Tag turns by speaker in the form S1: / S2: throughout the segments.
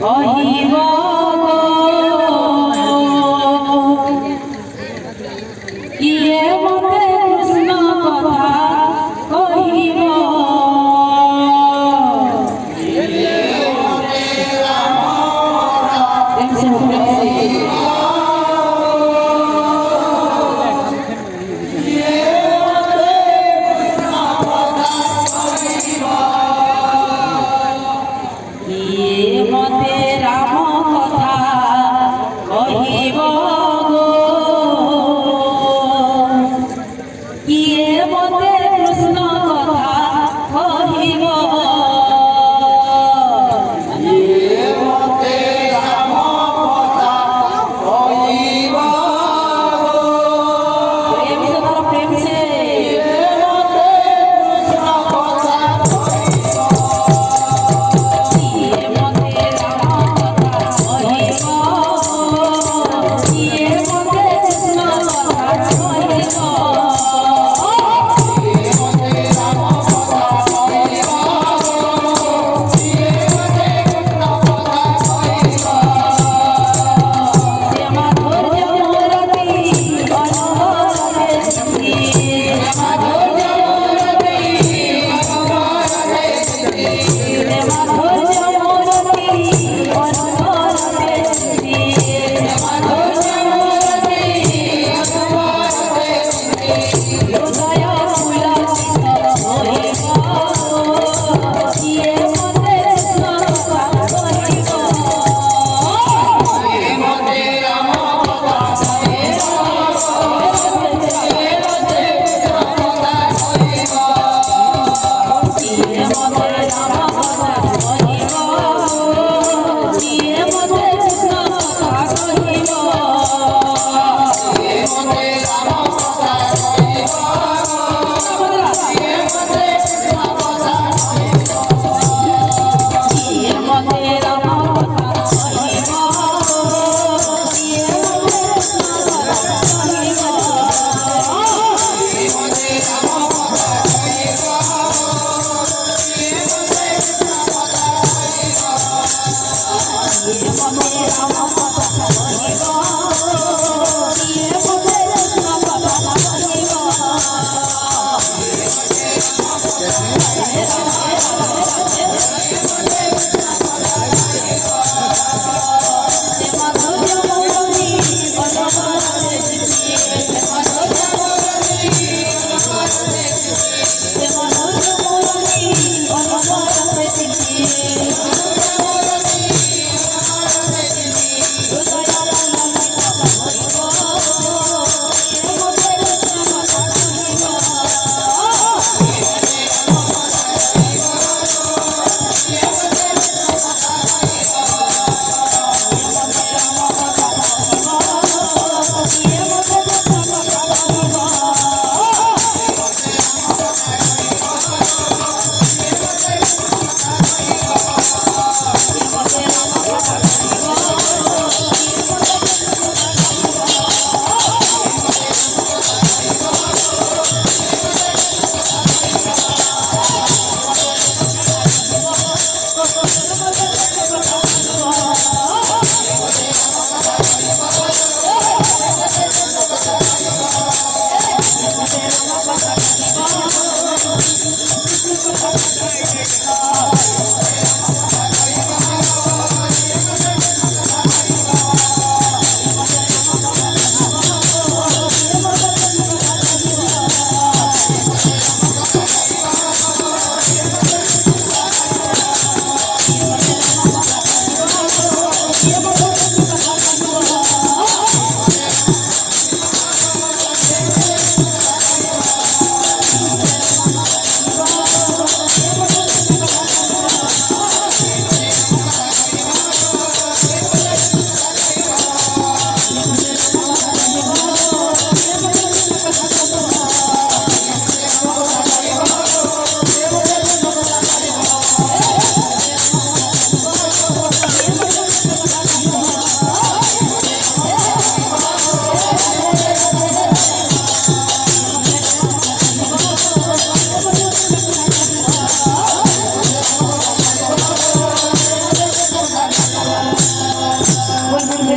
S1: 可以么？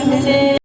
S1: 谢谢